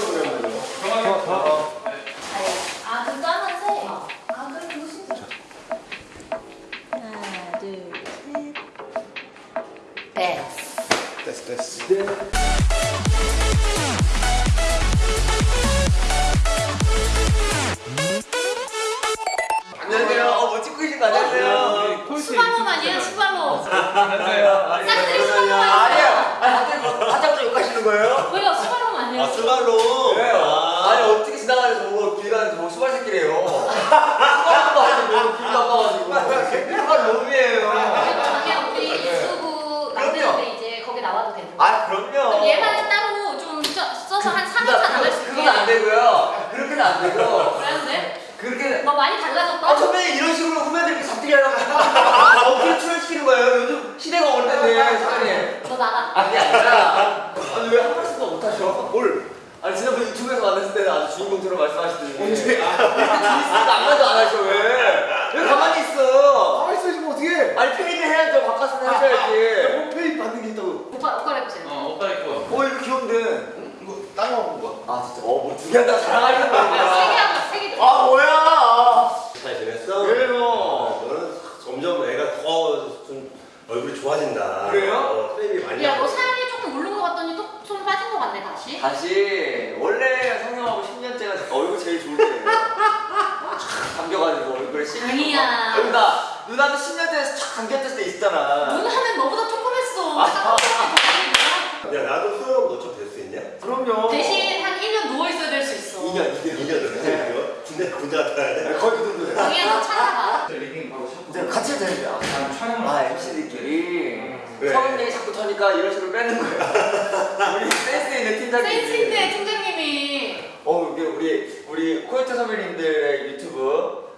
정리하면 돼요. 아, 그 까만색? 아, 그래, 그거 진짜. 하나, 둘, 셋. 됐어. 됐어, 됐어. 수발로 아니에요. 싹들이 수발로 아니에요. 아니에요. 아니, 갑자기 뭐 욕하시는 거예요? 왜요? 수발로? 수발로. 왜요? 아 니, 어떻게 지나가면서 뭐길 가는데 뭐 수발 새끼래요. 수발도 하는데 뭐 길도 안 가가지고. 수발 놈이에요. 자기야, 우리 유튜브 만드는데 이제 거기 나와도 되는 거 아, 그럼요. 그럼 얘만 따로 좀 써- 써서 한 3회차 나갈 수 있게. 그건 안 되고요. 그렇게는 안 되고. 그런데? 그렇게. 너 많이 달라졌다? 아, 선배님 이런 식으로 후배들 이렇게 잡들이 하려고 아, 어깨를 출연시키는 거예요. 요즘 시대가 어른인데, 선배님. 너 나가. 아니 아니라 아니 왜한 말씀도 못하셔? 뭘? 아니 지난번 유튜브에서 만났을 때는 아주 주인공처럼 말씀하시더니 언제? 아, 안 가도 안 하셔 왜? 왜 가만히 있어? 아, 있어, 지금 어떻게? 아니 페이드 해야죠 바깥에서 하셔야지 홈페이지 받는 게 있다고. 오빠, 옷 갈아입으세요. 어, 오빠 입고. 어 이거 귀여운데 이거 딴거 먹은 거야? 아 진짜 어뭐두 개 한다고 자랑하시는 아, 세 거야 개 하고 세 개. 아 뭐야 잘 지냈어? 그래요 너는 점점 애가 더 좀 얼굴이 좋아진다. 그래요? 어, 많이 야, 너 하고. 살이 조금 오른 것 같더니 또 좀 빠진 것 같네, 다시. 원래 성형하고 10년째가 얼굴 제일 좋을 때예요 촥 감겨가지고 얼굴에 씹는 아니야. 거. 누나 누나도 10년째에서 촥 감겼을 때 있잖아 눈 하면 너보다 조그맸어. 아. 야 나도 수영 너좀 될수 있냐? 그럼요 대신 한 1년 누워있어야 될 수 있어. 2년 2년 2년 됐어 이거? 근데 군대 갔다 와야 돼? 거의 그 정도 돼 당연히 너 찾아봐. 리딩 바로 샵. 이제 같이 해야 돼요 촬영을. 아 MC들끼리 왜? 얘기 자꾸 터니까 이런 식으로 빼는 거야 우리 센스 있는 팀장님이 센스 있네, 팀장님이. 어 우리 우리 우리 코요태 선배님들의 유튜브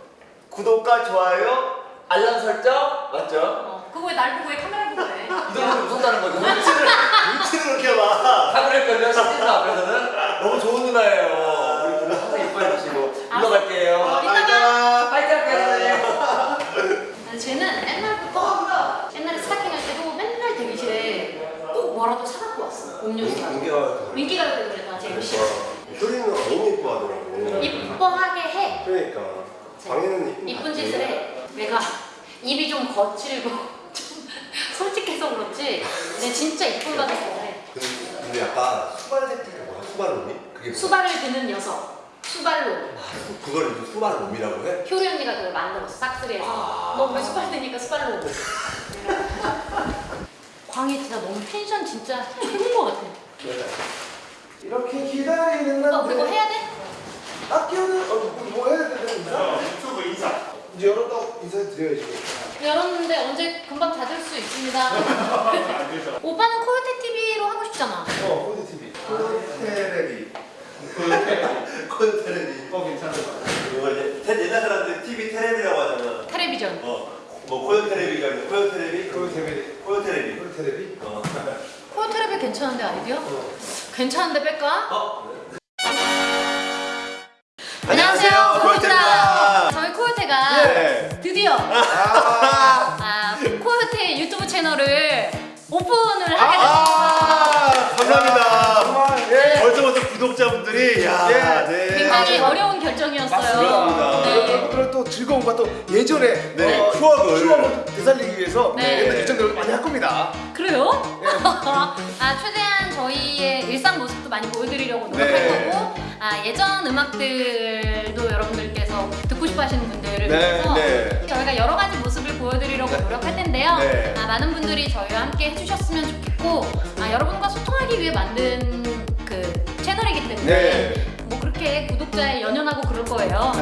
구독과 좋아요 알람 설정 맞죠? 어, 그거 왜날 보고 해? 카메라 보고 해? 이 정도면 무섭다는 거죠 눈치를 눈치를 그렇게 봐. 카메라걸요 시즌 앞에서는 너무 좋은 누나예요 우리 누나 항상 예뻐해 주시고 물러갈게요 어, 이따가. 파이팅 할게요 선생님 아니, 쟤는 옛날부터 옛날에 스타킹 할 때도 맨날 대기실에 꼭 뭐라도 사갖고 왔어. 음료수. 인기가 인기가 그때 그랬잖아, 제 MC. 효리는 너무 이뻐하더라고. 이뻐하게 해. 그러니까 방에는 이쁜 짓을 해. 내가 입이 좀 거칠고 좀 솔직해서 그렇지. 내 진짜 이쁜 가족 좋아해. 근데, 근데 약간 수발 새끼가 뭐야? 수발놈이? 그게? 수발을 드는 녀석. 수발로. 그걸 이제 수발놈이라고 해? 효리 언니가 그걸 만들었어. 싹쓰리에서. 너왜 수발 드니까 수발로. 광희 진짜 너무 텐션 진짜 최고인 것 같아. 이렇게 기다리는 어, 그거 해야 돼? 아껴는, 어, 뭐, 뭐 해야 되는 인사? 유튜브 인사. 이제 열었다고 인사드려야지. 열었는데 언제 금방 닫을 수 있습니다. 오빠는 코요태 TV로 하고 싶잖아. 어, 코드 TV. 테레비. 그 테레비. 콘 테레비. 어, 괜찮은 거 같아. 이거 이제 테- 옛날 사람들 TV 테레비라고 하잖아. 텔레비전. 어, 뭐 코요 테레비가 있는 코요 테레비. 코드 TV. 코요 테레비. 코드 TV. 어. 코요 텔레비 괜찮은데 아이디어? 어. 괜찮은데 뺄까? 어. 안녕하세요, 안녕하세요, 코요테입니다. 저희 코요테가 예. 드디어 아, 아, 코요테 유튜브 채널을 오픈을 하게 됐습니다. 아, 감사합니다. 정말, 예. 벌써부터 구독자분들이 야, 예. 네. 굉장히 아, 어려운 결정이었어요. 맞습니다. 네. 여러분들은 또 즐거움과 또 예전에 네, 어, 추억을. 추억을 되살리기 위해서 네. 옛날 일정들을 많이 할 겁니다. 그래요? 아 최대한 저희의 일상 모습도 많이 보여드리려고 노력할 네. 거고 아 예전 음악들도 여러분들께서 듣고 싶어 하시는 분들을 네, 위해서 네. 저희가 여러 가지 모습을 보여드리려고 노력할 텐데요. 네. 아, 많은 분들이 저희와 함께 해주셨으면 좋겠고 아, 여러분과 소통하기 위해 만든 그 채널이기 때문에 네. 뭐 그렇게 구독자에 연연하고 그럴 거예요.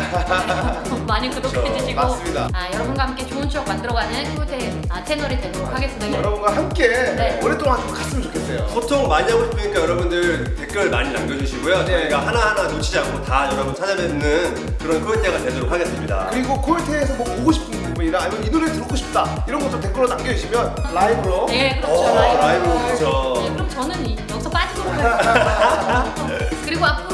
많이 구독해주시고 맞습니다. 아, 여러분과 함께 좋은 추억 만들어가는 코요테 아, 채널이 되도록 하겠습니다. 여러분과 함께 네. 오랫동안 좀 갔으면 좋겠어요. 소통 많이 하고 싶으니까 여러분들 댓글 많이 남겨주시고요. 네. 저희가 하나하나 놓치지 않고 다 여러분 찾아뵙는 그런 코요태가 되도록 하겠습니다. 그리고 코요테에서 뭐 보고 싶은 부분이나 아니면 이 노래 듣고 싶다 이런 것도 댓글로 남겨주시면 라이브로 네, 그렇죠. 어, 라이브. 라이브로 그렇죠. 네, 그럼 저는 이- 여기서 빠지도록 할게요. 그리고 모든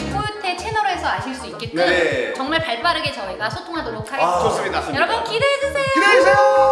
거의 코요테 채널에서 아실 수 있게끔 네. 정말 발빠르게 저희가 소통하도록 하겠습니다. 아, 좋습니다. 여러분 기대해주세요. 기대해주세요.